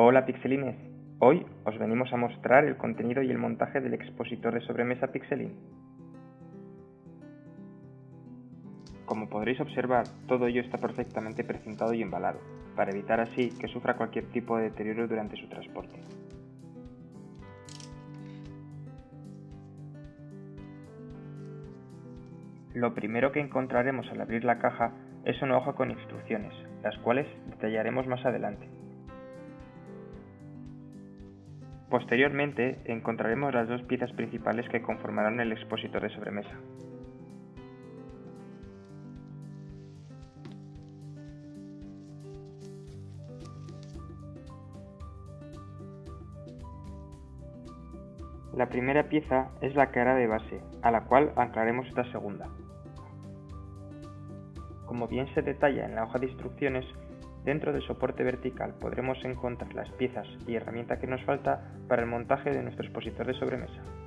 Hola pixelines, hoy os venimos a mostrar el contenido y el montaje del expositor de sobremesa Pixelin. Como podréis observar, todo ello está perfectamente precintado y embalado, para evitar así que sufra cualquier tipo de deterioro durante su transporte. Lo primero que encontraremos al abrir la caja es una hoja con instrucciones, las cuales detallaremos más adelante. Posteriormente encontraremos las dos piezas principales que conformarán el expositor de sobremesa. La primera pieza es la cara de base, a la cual anclaremos esta segunda. Como bien se detalla en la hoja de instrucciones, dentro del soporte vertical podremos encontrar las piezas y herramienta que nos falta para el montaje de nuestro expositor de sobremesa.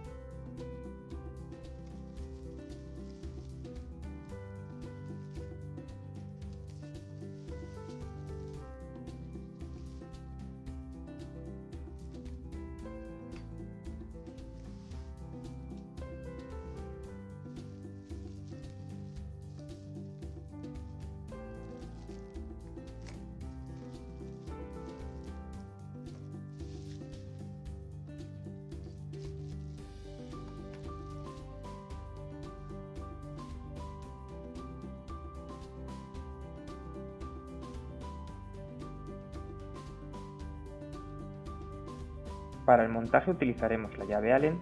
Para el montaje utilizaremos la llave Allen,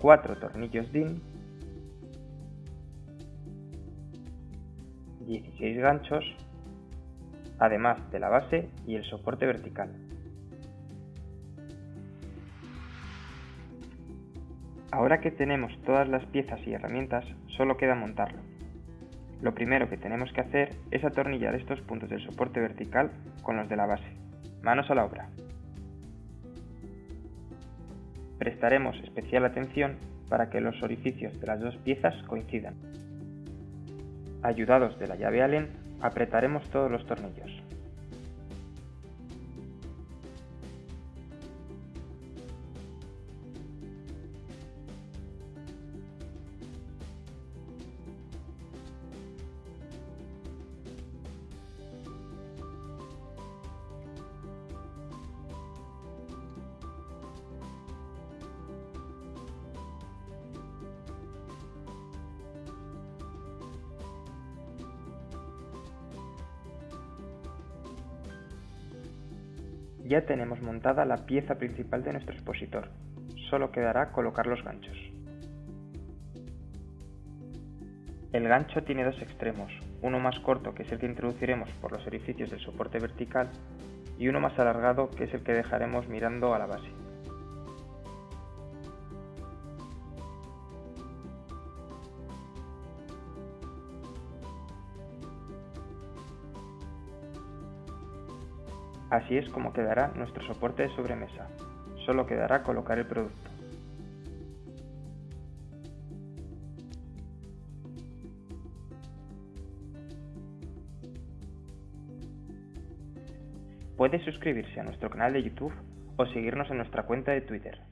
4 tornillos DIN, 16 ganchos, además de la base y el soporte vertical. Ahora que tenemos todas las piezas y herramientas, solo queda montarlo. Lo primero que tenemos que hacer es atornillar estos puntos del soporte vertical con los de la base. Manos a la obra prestaremos especial atención para que los orificios de las dos piezas coincidan. Ayudados de la llave Allen, apretaremos todos los tornillos. Ya tenemos montada la pieza principal de nuestro expositor, solo quedará colocar los ganchos. El gancho tiene dos extremos, uno más corto que es el que introduciremos por los orificios del soporte vertical y uno más alargado que es el que dejaremos mirando a la base. Así es como quedará nuestro soporte de sobremesa. Solo quedará colocar el producto. Puede suscribirse a nuestro canal de YouTube o seguirnos en nuestra cuenta de Twitter.